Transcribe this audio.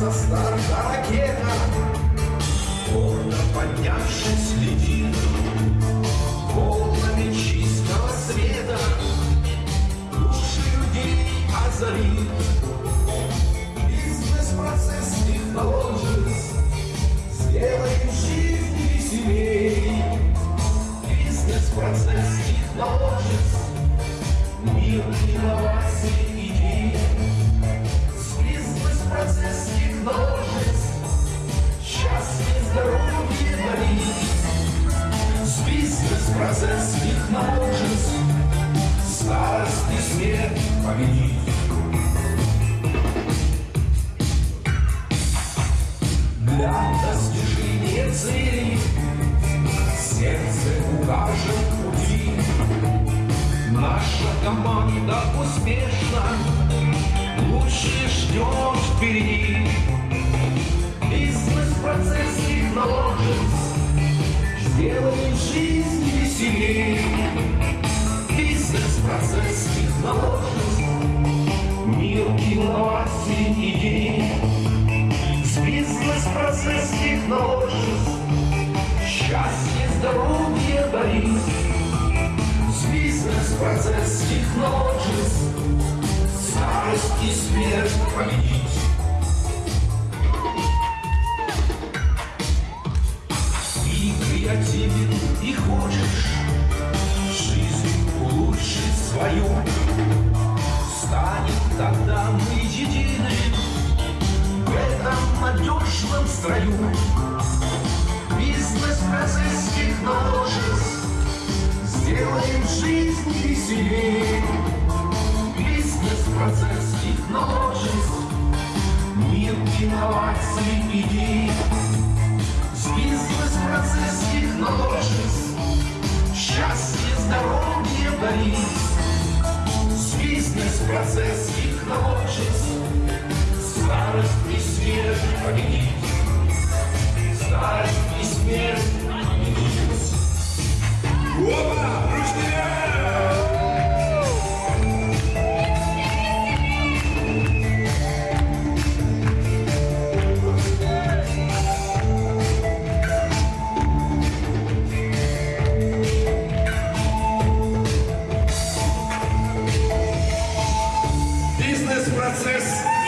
со старта ракета, Гордо поднявшись, летит. Для достижения цели сердце укажет пути. Наша команда успешна, лучше ждет впереди. Бизнес-процесс технологий сделает жизнь веселее. Бизнес-процесс технологий мир инноваций идей. Бизнес-процесс технологий счастье, здоровье дарит. Бизнес-процесс технологий старость и смерть победить. И креативен, и хочешь жизнь улучшить свою. Строю. Бизнес-процесс технологий сделаем жизнь веселее. Бизнес-процесс технологий мир инноваций идей. Бизнес-процесс технологий счастье, здоровье дарит. Бизнес-процесс технологий старость и смерть победит. Бизнес-процесс